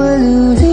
that lose.